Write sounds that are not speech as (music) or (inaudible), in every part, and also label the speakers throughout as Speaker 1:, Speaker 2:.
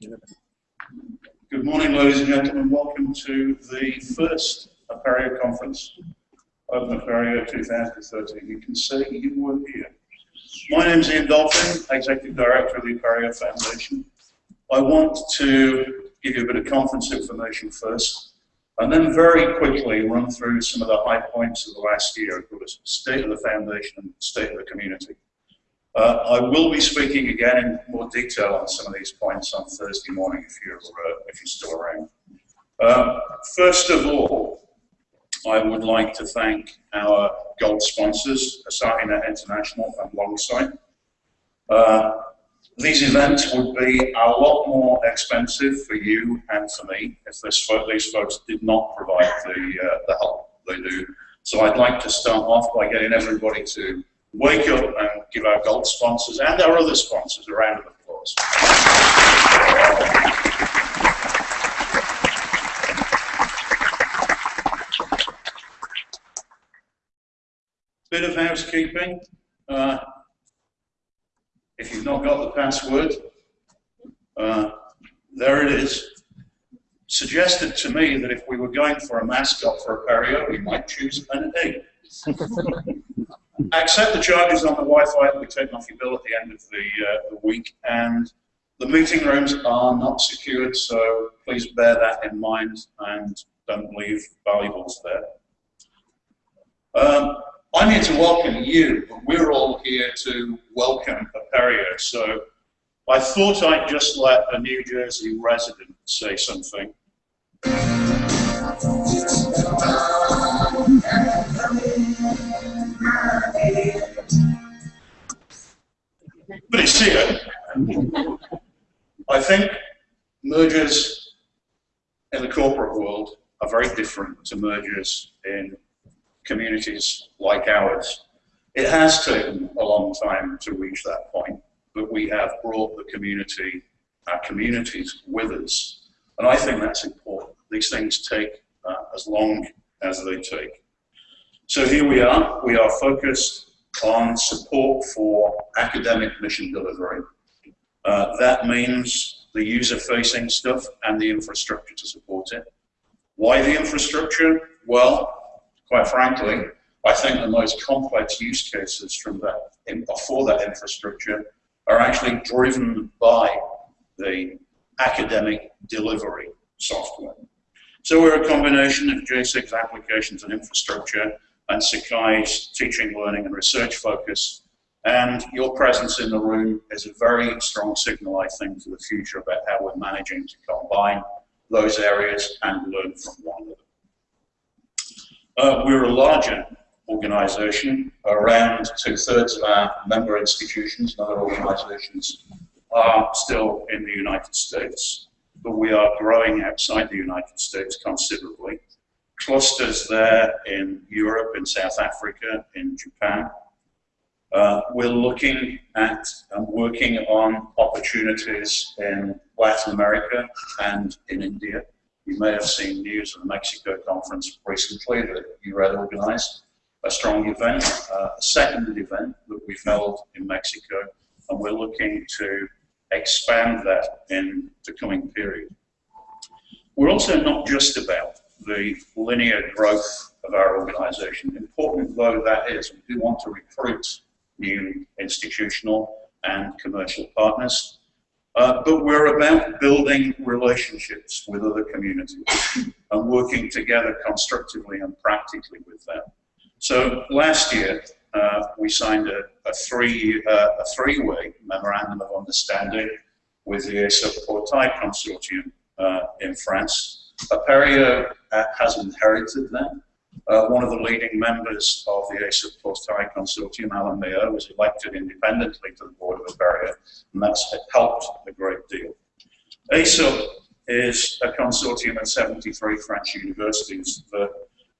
Speaker 1: Good morning, ladies and gentlemen. Welcome to the first Apereo conference, Open Apereo 2013. You can see you were here. My name is Ian Dolphin, Executive Director of the Apereo Foundation. I want to give you a bit of conference information first, and then very quickly run through some of the high points of the last year, of course, state of the foundation and state of the community. Uh, I will be speaking again in more detail on some of these points on Thursday morning if you're, uh, if you're still around. Uh, first of all, I would like to thank our gold sponsors, Asahi International and Longsight. Uh, these events would be a lot more expensive for you and for me if this, these folks did not provide the, uh, the help they do. So I'd like to start off by getting everybody to wake up and give our gold sponsors and our other sponsors a round of applause. Bit of housekeeping. Uh, if you've not got the password, uh, there it is. Suggested to me that if we were going for a mascot for Apereo, we might choose an egg. (laughs) accept the charges on the Wi-Fi that we take off your bill at the end of the, uh, the week, and the meeting rooms are not secured, so please bear that in mind and don't leave valuables there. Um, I'm here to welcome you, but we're all here to welcome Apereo, so I thought I'd just let a New Jersey resident say something. Mergers in the corporate world are very different to mergers in communities like ours. It has taken a long time to reach that point, but we have brought the community, our communities with us. And I think that's important. These things take uh, as long as they take. So here we are. We are focused on support for academic mission delivery. Uh, that means the user-facing stuff and the infrastructure to support it. Why the infrastructure? Well, quite frankly, I think the most complex use cases from that for that infrastructure are actually driven by the academic delivery software. So we're a combination of Jasig applications and infrastructure and Sakai's teaching, learning and research focus. And your presence in the room is a very strong signal, I think, for the future about how we're managing to combine those areas and learn from one another. Uh, we're a larger organization. Around two-thirds of our member institutions and other organizations are still in the United States, but we are growing outside the United States considerably clusters there in Europe, in South Africa, in Japan. Uh, we're looking at and working on opportunities in Latin America and in India. You may have seen news of the Mexico conference recently that URED organized, a strong event, uh, a second event that we've held in Mexico, and we're looking to expand that in the coming period. We're also not just about the linear growth of our organization. Important though that is, we do want to recruit new institutional and commercial partners, uh, but we're about building relationships with other communities and working together constructively and practically with them. So last year, uh, we signed a, a three uh, three-way memorandum of understanding with the ESUP Portail Consortium uh, in France Apereo uh, has inherited that. Uh, one of the leading members of the ESUP Portail Consortium, Alain Mayeur, was elected independently to the board of Apereo, and that's helped a great deal. ESUP is a consortium of 73 French universities that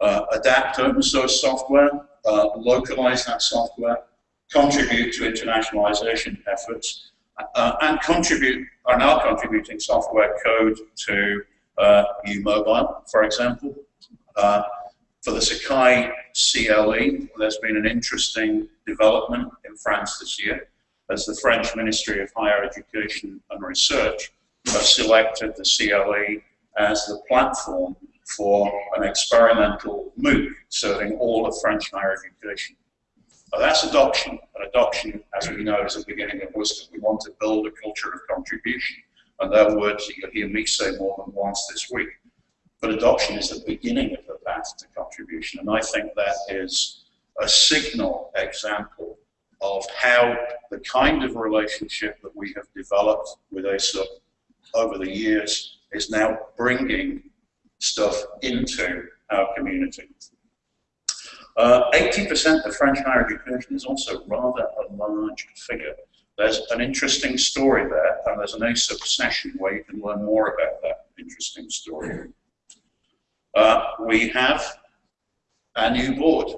Speaker 1: uh, adapt open source software, uh, localize that software, contribute to internationalization efforts, uh, and contribute, are now contributing software code to uh, uMobile, for example. Uh, for the Sakai CLE, there's been an interesting development in France this year as the French Ministry of Higher Education and Research have selected the CLE as the platform for an experimental MOOC serving all of French higher education. Now that's adoption, and adoption, as we know, is the beginning of wisdom. We want to build a culture of contribution, and that you'll hear me say more than once this week. But adoption is the beginning of the path to contribution, and I think that is a signal example of how the kind of relationship that we have developed with ESUP over the years is now bringing stuff into our community. 80% uh, of French higher education is also rather a large figure. There's an interesting story there, and there's an ESUP session where you can learn more about that interesting story. Uh, we have a new board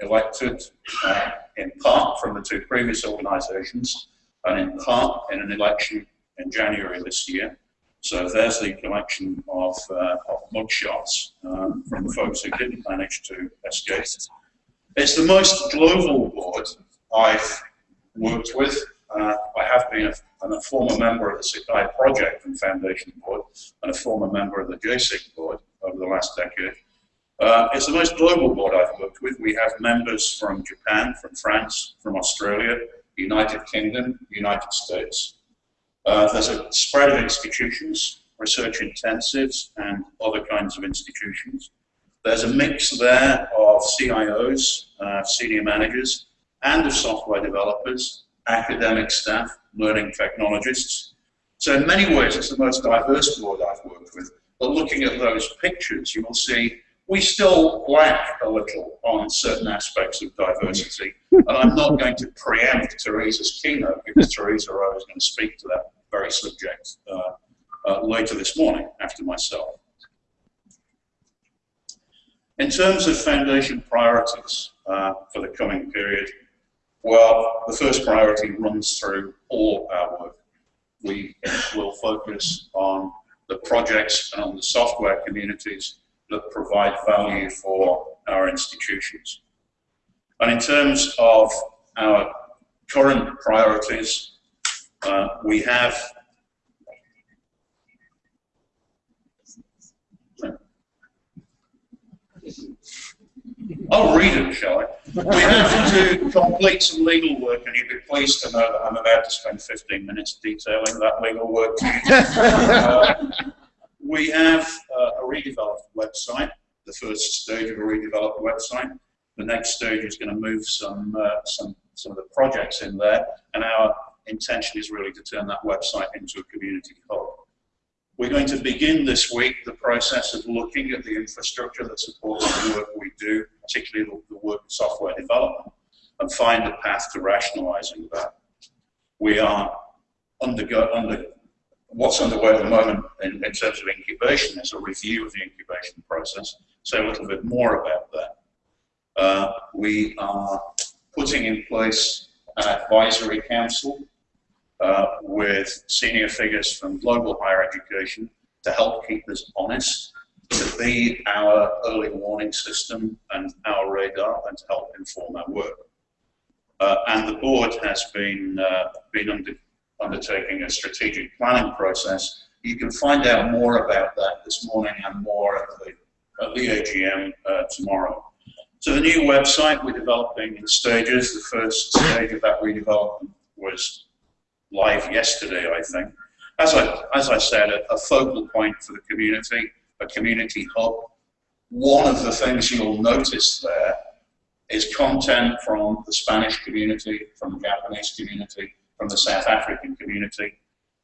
Speaker 1: elected uh, in part from the two previous organisations and in part in an election in January this year. So there's the collection of, uh, of mugshots um, from the folks who didn't manage to escape. It's the most global board I've worked with. Uh, I have been a, a, former member of the Sakai Project and Foundation Board and a former member of the Jasig board over the last decade. Uh, it's the most global board I've worked with. We have members from Japan, from France, from Australia, United Kingdom, United States. Uh, there's a spread of institutions, research intensives, and other kinds of institutions. There's a mix there of CIOs, uh, senior managers, and of software developers, academic staff, learning technologists. So in many ways, it's the most diverse board I've worked. But looking at those pictures, you will see we still lack a little on certain aspects of diversity. And I'm not going to preempt Theresa's keynote because Theresa Rowe is going to speak to that very subject uh, uh, later this morning after myself. In terms of foundation priorities uh, for the coming period, well, the first priority runs through all our work. We will focus on the projects and on the software communities that provide value for our institutions. And in terms of our current priorities, uh, we have I'll read it, shall I? We have to complete some legal work, and you'd be pleased to know that I'm about to spend 15 minutes detailing that legal work. uh, we have uh, a redeveloped website, the first stage of a redeveloped website. The next stage is going to move some, uh, some, some of the projects in there, and our intention is really to turn that website into a community hub. We're going to begin this week the process of looking at the infrastructure that supports the work we do, particularly the, work of software development, and find a path to rationalizing that. We are undergo, under, what's underway at the moment in, in, terms of incubation is a review of the incubation process. Say a little bit more about that. Uh, we are putting in place an advisory council uh, with senior figures from global higher education to help keep us honest, to be our early warning system and our radar, and to help inform our work. Uh, and the board has been, uh, been under undertaking a strategic planning process. You can find out more about that this morning and more at the, at the AGM uh, tomorrow. So the new website we're developing in stages. The first stage of that redevelopment was live yesterday, I think. As I, as I said, a, a focal point for the community, a community hub. One of the things you'll notice there is content from the Spanish community, from the Japanese community, from the South African community.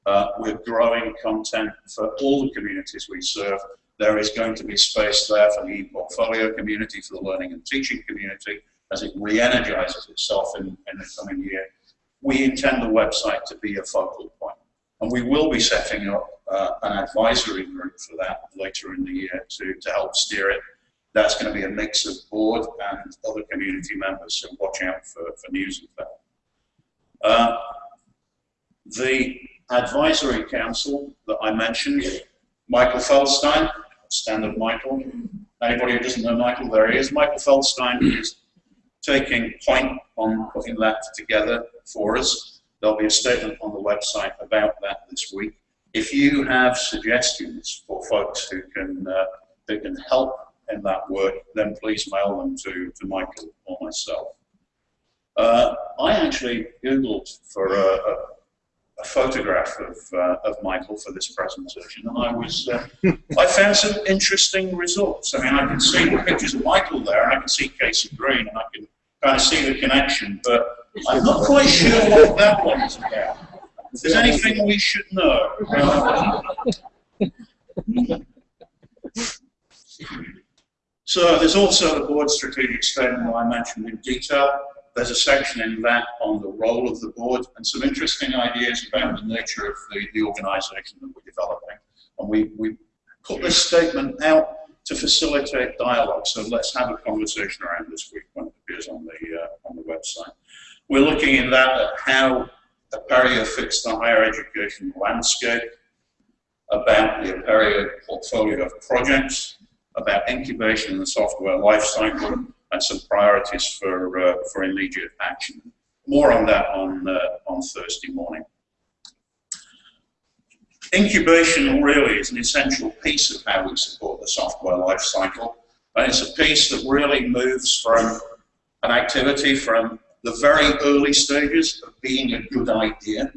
Speaker 1: Uh, we're growing content for all the communities we serve. There is going to be space there for the e-portfolio community, for the learning and teaching community, as it re-energizes itself in, in the coming year. We intend the website to be a focal point. And we will be setting up uh, an advisory group for that later in the year to, to help steer it. That's going to be a mix of board and other community members, so watch out for, for news of that. Uh, the advisory council that I mentioned, Michael Feldstein, standard Michael. Anybody who doesn't know Michael, there he is. Michael Feldstein is taking point on putting that together for us. There'll be a statement on the website about that this week. If you have suggestions for folks who can, uh, who can help in that work, then please mail them to, to Michael or myself. Uh, I actually Googled for a, a, a photograph of, uh, of Michael for this presentation, and I was uh, I found some interesting results. I mean, I can see pictures of Michael there, and I can see Casey Green, and I can of see the connection, but I'm not quite sure what that one is about. If there's anything we should know. so there's also the board strategic statement I mentioned in detail. There's a section in that on the role of the board and some interesting ideas about the nature of the, the organisation that we're developing. And we, we put this statement out to facilitate dialogue. So let's have a conversation around this week when it appears on the, uh, on the website. We're looking in that at how Apereo fits the higher education landscape, about the Apereo portfolio of projects, about incubation and the software lifecycle, and some priorities for, uh, for immediate action. More on that on, uh, on Thursday morning. Incubation really is an essential piece of how we support the software lifecycle. And it's a piece that really moves from an activity from the very early stages of being a good idea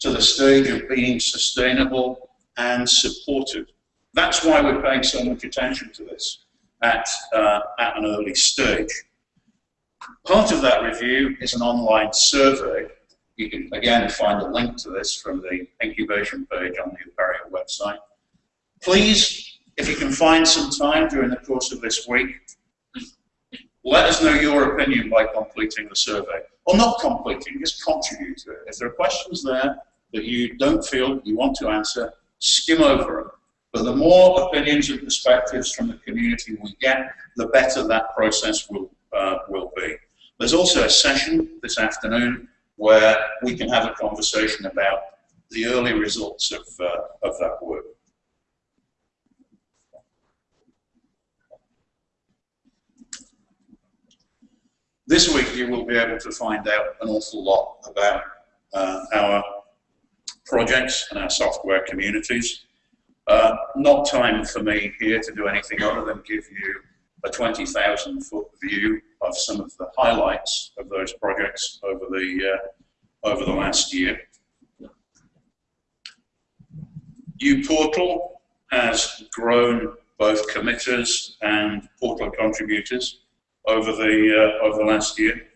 Speaker 1: to the stage of being sustainable and supported. That's why we're paying so much attention to this at, uh, at an early stage. Part of that review is an online survey. You can, again, find a link to this from the incubation page on the Apereo website. Please, if you can find some time during the course of this week, let us know your opinion by completing the survey. Or not completing, just contribute to it. If there are questions there that you don't feel you want to answer, skim over them. But the more opinions and perspectives from the community we get, the better that process will, uh, will be. There's also a session this afternoon where we can have a conversation about the early results of, uh, of that work. This week you will be able to find out an awful lot about uh, our projects and our software communities. Uh, not time for me here to do anything other than give you a 20,000 foot view of some of the highlights of those projects over the, uh, over the last year. uPortal has grown both committers and portal contributors over the, uh, over the last year.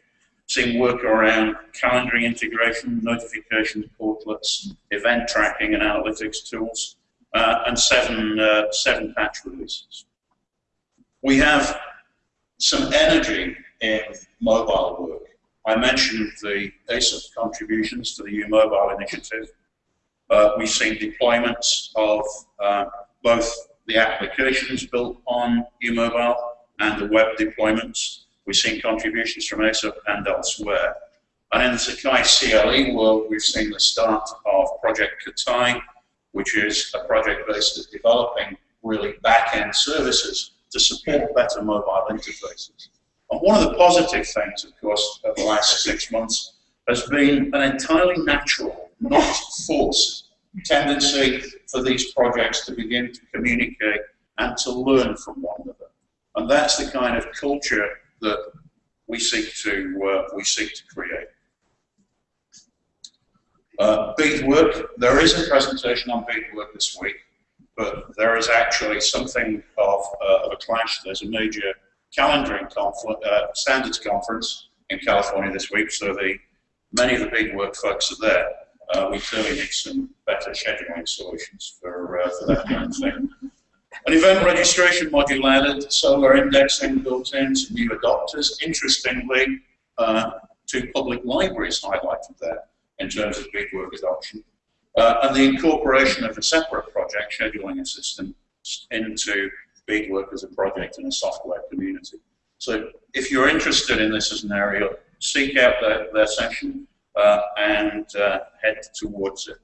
Speaker 1: Seeing work around calendaring integration, notifications portlets, event tracking and analytics tools, uh, and seven, uh, seven patch releases. We have some energy in mobile work. I mentioned the ESUP contributions to the uMobile initiative. Uh, we've seen deployments of uh, both the applications built on uMobile and the web deployments. We've seen contributions from ESUP and elsewhere. And in the Sakai CLE world, we've seen the start of Project Katai, which is a project based at developing really back-end services to support better mobile interfaces. And one of the positive things, of course, of the last six months has been an entirely natural, not forced, tendency for these projects to begin to communicate and to learn from one another. And that's the kind of culture that we seek to, uh, we seek to create. Uh, Bedework, there is a presentation on Bedework this week, but there is actually something of, uh, of a clash. There's a major calendaring uh, standards conference in California this week, so the many of the Bedework folks are there. Uh, we clearly need some better scheduling solutions for, uh, for that kind of thing. An event registration module added, Solr indexing built in, some new adopters. Interestingly, uh, two public libraries highlighted there in terms of Bedework adoption. Uh, and the incorporation of a separate project scheduling assistant into Bedework as a project in a software community. So if you're interested in this as an area, seek out their, their session uh, and uh, head towards it.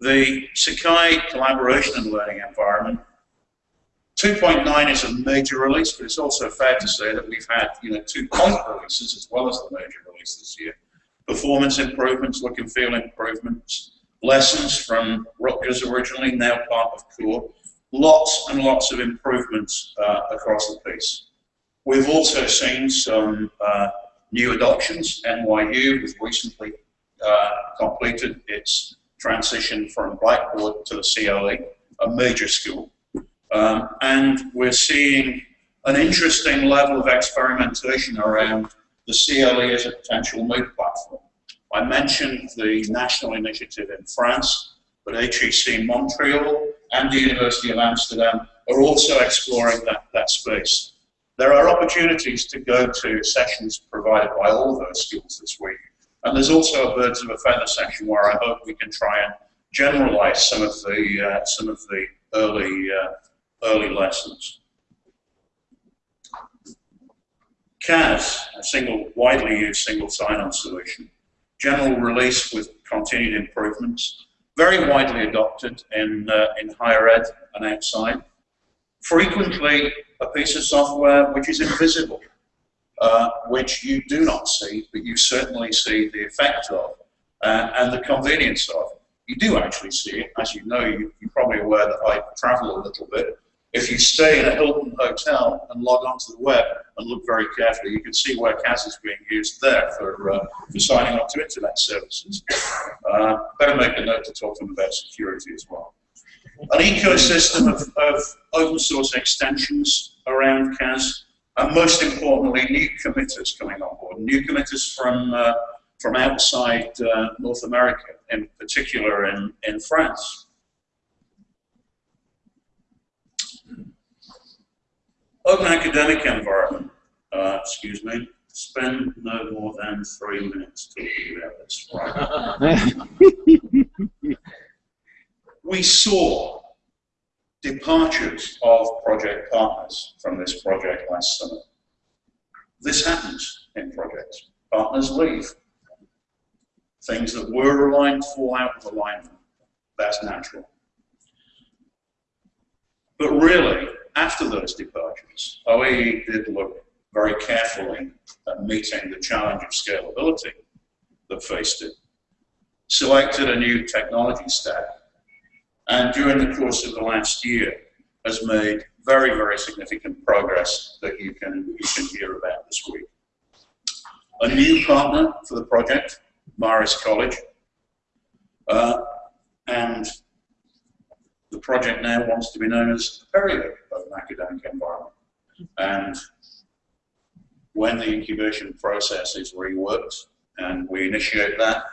Speaker 1: The Sakai collaboration and learning environment 2.9 is a major release, but it's also fair to say that we've had you know two point releases as well as the major release this year. Performance improvements, look and feel improvements, lessons from Rutgers originally, now part of CORE, lots and lots of improvements uh, across the piece. We've also seen some uh, new adoptions. NYU has recently uh, completed its transition from Blackboard to the CLE, a major school. Um, and we're seeing an interesting level of experimentation around the CLE as a potential MOOC platform. I mentioned the national initiative in France, but HEC Montreal and the University of Amsterdam are also exploring that, that space. There are opportunities to go to sessions provided by all of those schools this week. And there's also a birds of a feather section where I hope we can try and generalize some of the, uh, some of the early, uh, early lessons. CAS, a single, widely used single sign-on solution, general release with continued improvements, very widely adopted in, uh, in higher ed and outside. Frequently a piece of software which is invisible, uh, which you do not see, but you certainly see the effect of uh, and the convenience of. You do actually see it. As you know, you, you're probably aware that I travel a little bit. If you stay in a Hilton hotel and log onto the web and look very carefully, you can see where CAS is being used there for, uh, for signing up to internet services. Uh, better make a note to talk to them about security as well. An ecosystem of, of open source extensions around CAS, and most importantly, new committers coming on board. New committers from, uh, from outside uh, North America, in particular in, in France. Open academic environment, uh, excuse me, spend no more than three minutes talking about this. Right. (laughs) we saw departures of project partners from this project last summer. This happens in projects. Partners leave. Things that were aligned fall out of alignment. That's natural. But really, after those departures, OAE did look very carefully at meeting the challenge of scalability that faced it, selected a new technology stack, and during the course of the last year has made very, very significant progress that you can, you can hear about this week. A new partner for the project, Marist College, uh, and project now wants to be known as Apereo of an academic environment. And when the incubation process is reworked and we initiate that,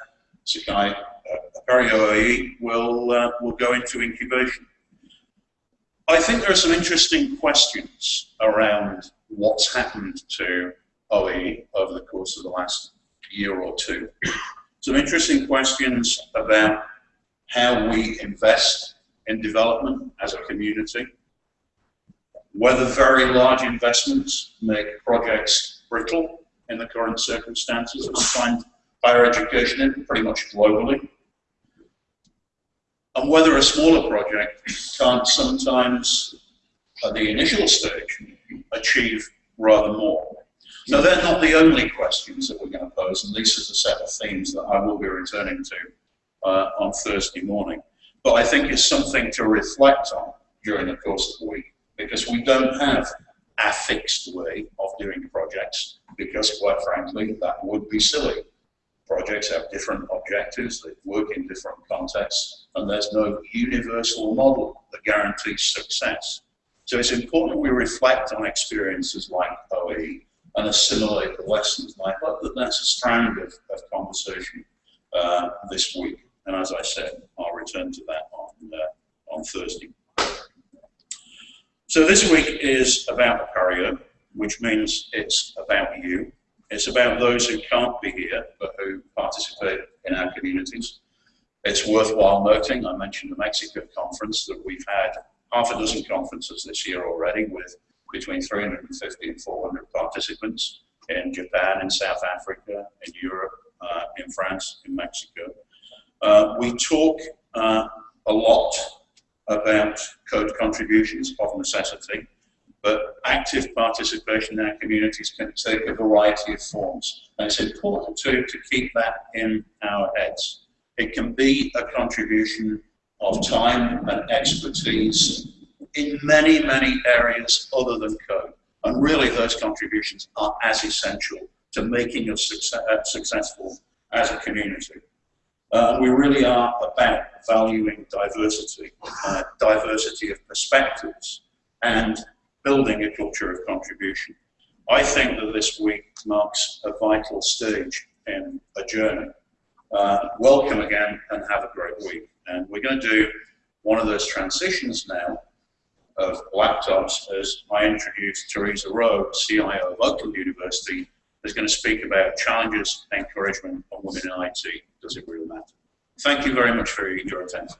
Speaker 1: Sakai uh, Apereo OE will, uh, will go into incubation. I think there are some interesting questions around what's happened to OE over the course of the last year or two. Some interesting questions about how we invest in development as a community, whether very large investments make projects brittle in the current circumstances of find higher education in pretty much globally, and whether a smaller project can't sometimes, at the initial stage, achieve rather more. Now, they're not the only questions that we're going to pose, and this is a set of themes that I will be returning to uh, on Thursday morning but I think it's something to reflect on during the course of the week because we don't have a fixed way of doing projects because quite frankly that would be silly. Projects have different objectives, they work in different contexts and there's no universal model that guarantees success. So it's important we reflect on experiences like OE and assimilate the lessons. Hope that that's a strand of, of conversation uh, this week. And as I said, I'll return to that on, uh, on Thursday. So this week is about Apereo, which means it's about you. It's about those who can't be here, but who participate in our communities. It's worthwhile noting, I mentioned the Mexico conference, that we've had half a dozen conferences this year already with between 350 and 400 participants in Japan, in South Africa, in Europe, uh, in France, in Mexico. Uh, we talk uh, a lot about code contributions of necessity. but active participation in our communities can take a variety of forms. And it's important to, to keep that in our heads. It can be a contribution of time and expertise in many, many areas other than code. And really those contributions are as essential to making us success, uh, successful as a community. Uh, we really are about valuing diversity, uh, diversity of perspectives, and building a culture of contribution. I think that this week marks a vital stage in a journey. Uh, welcome again and have a great week. And we're going to do one of those transitions now of laptops as I introduce Theresa Rowe, CIO of Oakland University, is going to speak about challenges, and encouragement on women in IT. Does it really matter? Thank you very much for your attention.